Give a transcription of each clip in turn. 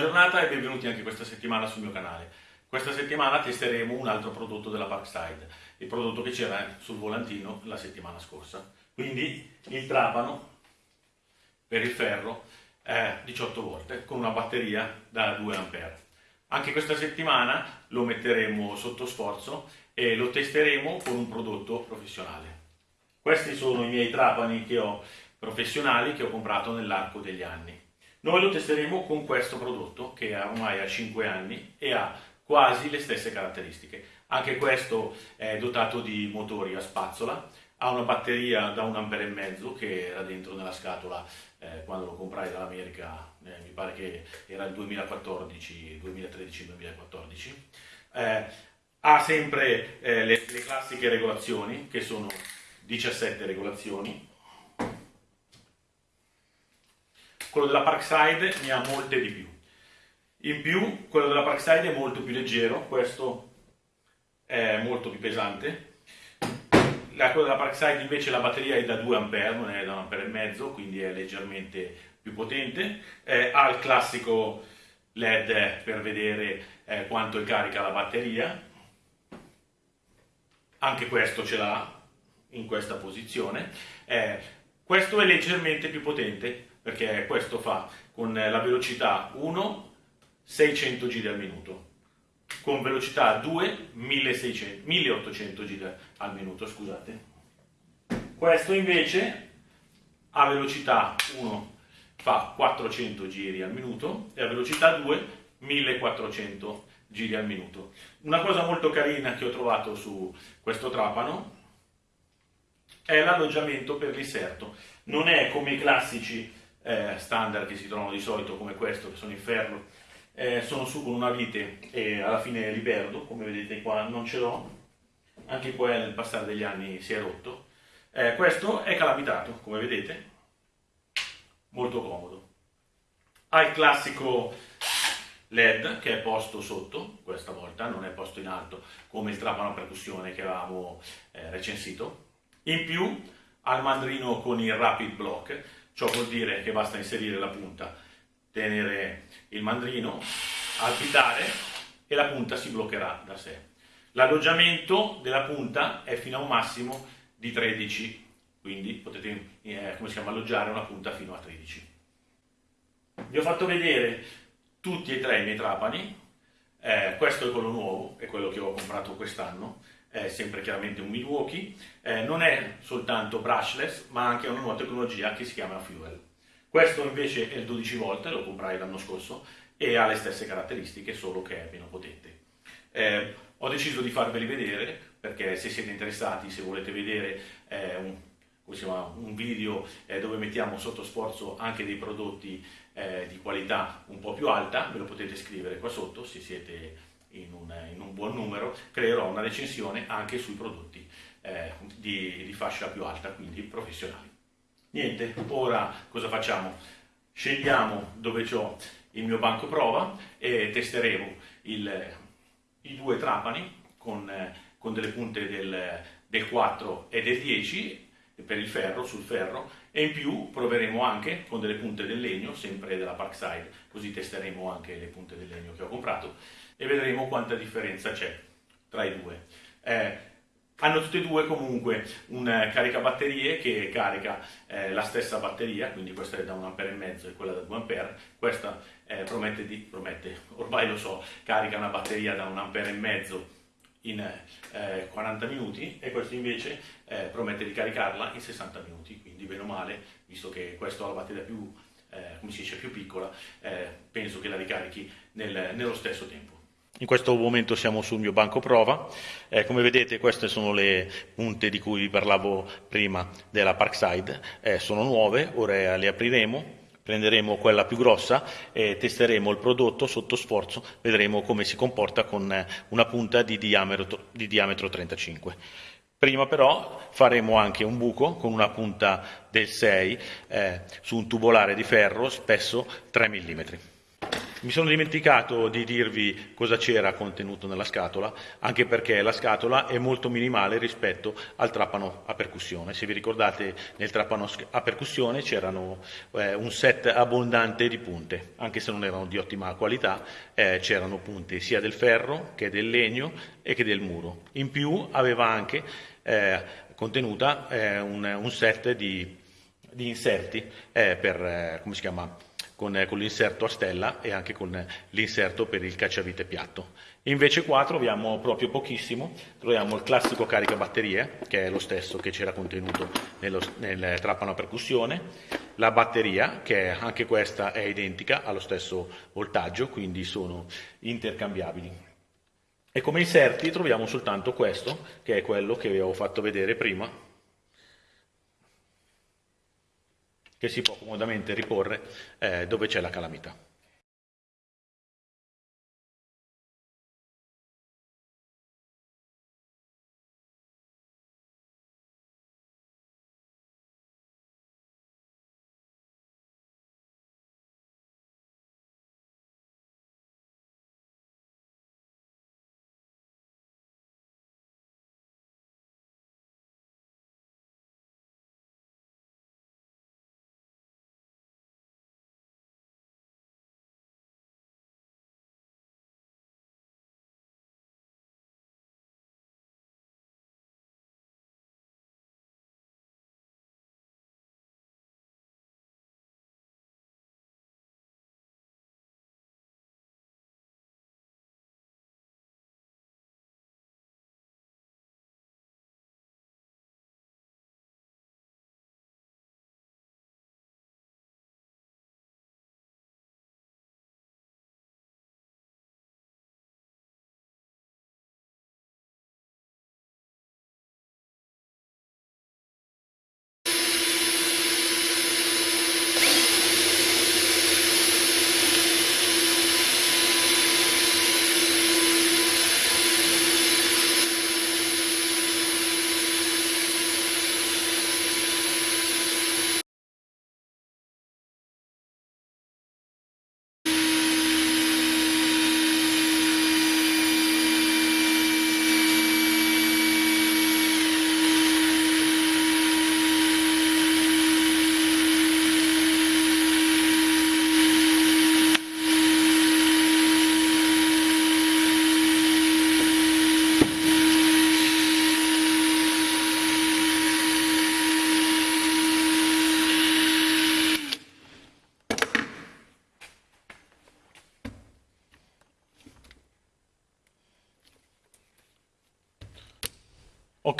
giornata e benvenuti anche questa settimana sul mio canale. Questa settimana testeremo un altro prodotto della Parkside, il prodotto che c'era sul volantino la settimana scorsa. Quindi il trapano per il ferro è 18 volte con una batteria da 2 A. Anche questa settimana lo metteremo sotto sforzo e lo testeremo con un prodotto professionale. Questi sono i miei trapani che ho professionali che ho comprato nell'arco degli anni. Noi lo testeremo con questo prodotto che ormai ha 5 anni e ha quasi le stesse caratteristiche. Anche questo è dotato di motori a spazzola, ha una batteria da un ampere e mezzo che era dentro nella scatola eh, quando lo comprai dall'America, eh, mi pare che era il 2014, 2013-2014. Eh, ha sempre eh, le, le classiche regolazioni che sono 17 regolazioni quello della Parkside ne ha molte di più. In più, quello della Parkside è molto più leggero, questo è molto più pesante. La, quello della Parkside invece la batteria è da 2 A, non è da 1 A e mezzo, quindi è leggermente più potente. Eh, ha il classico LED per vedere eh, quanto è carica la batteria. Anche questo ce l'ha in questa posizione. Eh, questo è leggermente più potente, perché questo fa con la velocità 1 600 giri al minuto. Con velocità 2 1600, 1800 giri al minuto scusate. Questo invece a velocità 1 fa 400 giri al minuto e a velocità 2 1400 giri al minuto. Una cosa molto carina che ho trovato su questo trapano è l'alloggiamento per l'inserto. Non è come i classici eh, standard che si trovano di solito come questo, che sono in ferro, eh, sono su con una vite e alla fine li perdo, come vedete qua non ce l'ho, anche qua nel passare degli anni si è rotto. Eh, questo è calamitato, come vedete, molto comodo. Ha il classico LED che è posto sotto, questa volta non è posto in alto come il trapano a percussione che avevamo eh, recensito. In più ha il mandrino con il rapid block Ciò vuol dire che basta inserire la punta, tenere il mandrino, alpitare e la punta si bloccherà da sé. L'alloggiamento della punta è fino a un massimo di 13, quindi potete eh, chiama, alloggiare una punta fino a 13. Vi ho fatto vedere tutti e tre i miei trapani, eh, questo è quello nuovo, è quello che ho comprato quest'anno, è sempre chiaramente un Milwaukee, eh, non è soltanto brushless ma anche una nuova tecnologia che si chiama Fuel. Questo invece è il 12 volt, lo comprai l'anno scorso e ha le stesse caratteristiche solo che è meno potente. Eh, ho deciso di farveli vedere perché se siete interessati, se volete vedere eh, un, un, video eh, dove mettiamo sotto sforzo anche dei prodotti eh, di qualità un po' più alta, ve lo potete scrivere qua sotto se siete in un, in un buon numero, creerò una recensione anche sui prodotti eh, di, di fascia più alta, quindi professionali. Niente, ora cosa facciamo? Scegliamo dove ho il mio banco prova e testeremo il, i due trapani con, con delle punte del, del 4 e del 10 per il ferro, sul ferro, e in più proveremo anche con delle punte del legno, sempre della Parkside, così testeremo anche le punte del legno che ho comprato e vedremo quanta differenza c'è tra i due. Eh, hanno tutte e due comunque un eh, caricabatterie che carica eh, la stessa batteria, quindi questa è da 1 A e mezzo e quella da 2 A, questa eh, promette, di, promette, ormai lo so, carica una batteria da 1 A e mezzo in 40 eh, minuti e questo invece eh, promette di caricarla in 60 minuti, quindi bene o male, visto che questo ha la batteria più, eh, come si dice, più piccola, penso che la ricarichi nel, nello stesso tempo. In questo momento siamo sul mio banco prova, eh, come vedete queste sono le punte di cui vi parlavo prima della Parkside, eh, sono nuove, ora le apriremo prenderemo quella più grossa e testeremo il prodotto sotto sforzo, vedremo come si comporta con eh, una punta di diametro, di diametro 35. Prima però faremo anche un buco con una punta del 6 eh, su un tubolare di ferro spesso 3 mm. Mi sono dimenticato di dirvi cosa c'era contenuto nella scatola, anche perché la scatola è molto minimale rispetto al trapano a percussione. Se vi ricordate nel trapano a percussione c'erano eh, un set abbondante di punte, anche se non erano di ottima qualità, eh, c'erano punte sia del ferro che del legno e che del muro. In più aveva anche eh, contenuta eh, un, un, set di, di inserti eh, per, eh, come si chiama, con, con l'inserto a stella e anche con l'inserto per il cacciavite piatto. Invece qua troviamo proprio pochissimo, troviamo il classico caricabatterie, che è lo stesso che c'era contenuto nello, nel trapano a percussione, la batteria, che anche questa è identica, allo stesso voltaggio, quindi sono intercambiabili. E come inserti troviamo soltanto questo, che è quello che vi avevo fatto vedere prima, che si può comodamente riporre eh, dove c'è la calamità.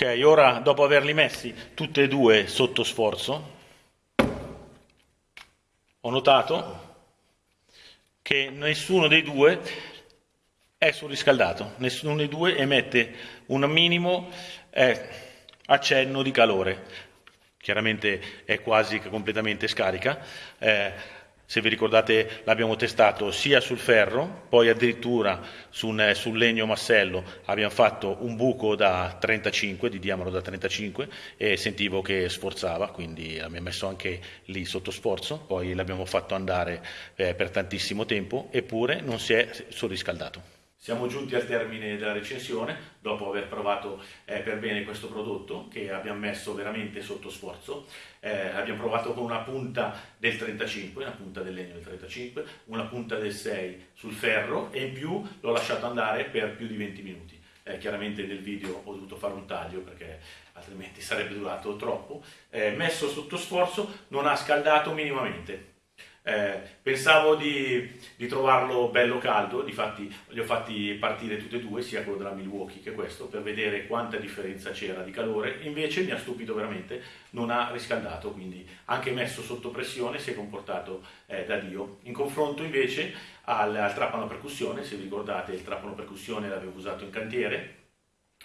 Ok, ora dopo averli messi tutti e due sotto sforzo, ho notato che nessuno dei due è surriscaldato, nessuno dei due emette un minimo eh, accenno di calore. Chiaramente è quasi completamente scarica. Eh, se vi ricordate l'abbiamo testato sia sul ferro, poi addirittura sul, sul, legno massello abbiamo fatto un buco da 35, di diametro da 35 e sentivo che sforzava, quindi l'abbiamo messo anche lì sotto sforzo, poi l'abbiamo fatto andare eh, per tantissimo tempo eppure non si è surriscaldato. Siamo giunti al termine della recensione, dopo aver provato eh, per bene questo prodotto che abbiamo messo veramente sotto sforzo. Eh, abbiamo provato con una punta del 35, una punta del legno del 35, una punta del 6 sul ferro e in più l'ho lasciato andare per più di 20 minuti. Eh, chiaramente nel video ho dovuto fare un taglio perché altrimenti sarebbe durato troppo. Eh, messo sotto sforzo non ha scaldato minimamente eh, pensavo di, di, trovarlo bello caldo, difatti li ho fatti partire tutti e due, sia quello della Milwaukee che questo, per vedere quanta differenza c'era di calore, invece mi ha stupito veramente, non ha riscaldato, quindi anche messo sotto pressione si è comportato eh, da Dio. In confronto invece al, al trapano percussione, se vi ricordate il trapano percussione l'avevo usato in cantiere,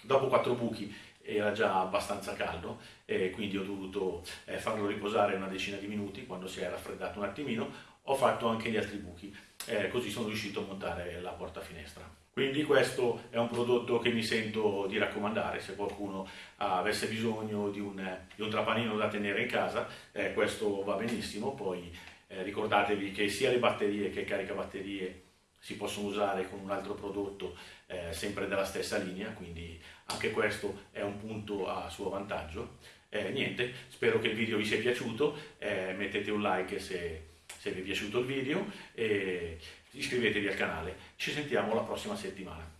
dopo quattro buchi era già abbastanza caldo e quindi ho dovuto eh, farlo riposare una decina di minuti quando si è raffreddato un attimino. Ho fatto anche gli altri buchi eh, così sono riuscito a montare la porta finestra. Quindi questo è un prodotto che mi sento di raccomandare. Se qualcuno avesse bisogno di un, di un trapanino da tenere in casa eh, questo va benissimo. Poi Eh, ricordatevi che sia le batterie che il caricabatterie si possono usare con un altro prodotto eh, sempre della stessa linea, quindi anche questo è un punto a suo vantaggio. Eh, niente, spero che il video vi sia piaciuto, eh, mettete un like se, se vi è piaciuto il video e iscrivetevi al canale. Ci sentiamo la prossima settimana.